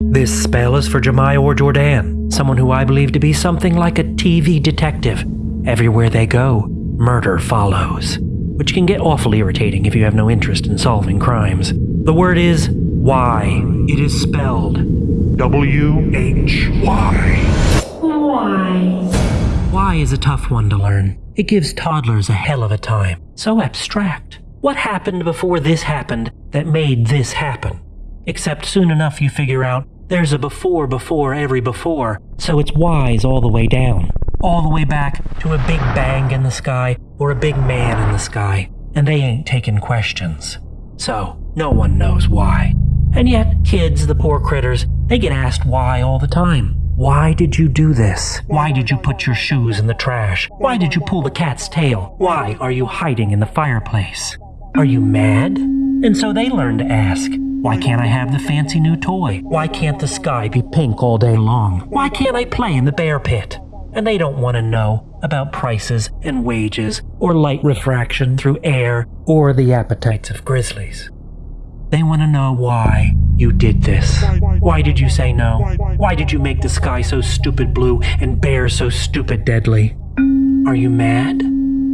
This spell is for Jemai or Jordan, someone who I believe to be something like a TV detective. Everywhere they go, murder follows, which can get awfully irritating if you have no interest in solving crimes. The word is why. It is spelled W H Y. Why? Y is a tough one to learn. It gives toddlers a hell of a time. So abstract. What happened before this happened that made this happen? Except soon enough you figure out there's a before before every before, so it's whys all the way down. All the way back to a big bang in the sky or a big man in the sky, and they ain't taking questions. So, no one knows why. And yet, kids, the poor critters, they get asked why all the time. Why did you do this? Why did you put your shoes in the trash? Why did you pull the cat's tail? Why are you hiding in the fireplace? Are you mad? And so they learn to ask, why can't I have the fancy new toy? Why can't the sky be pink all day long? Why can't I play in the bear pit? And they don't want to know about prices and wages or light refraction through air or the appetites of grizzlies. They want to know why you did this. Why did you say no? Why did you make the sky so stupid blue and bears so stupid deadly? Are you mad?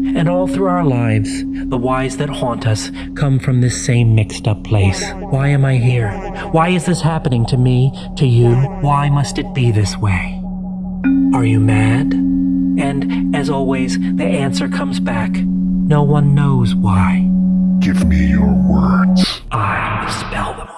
And all through our lives, the whys that haunt us come from this same mixed up place. Why am I here? Why is this happening to me, to you? Why must it be this way? Are you mad? And as always, the answer comes back. No one knows why. Give me your words. I spell them all.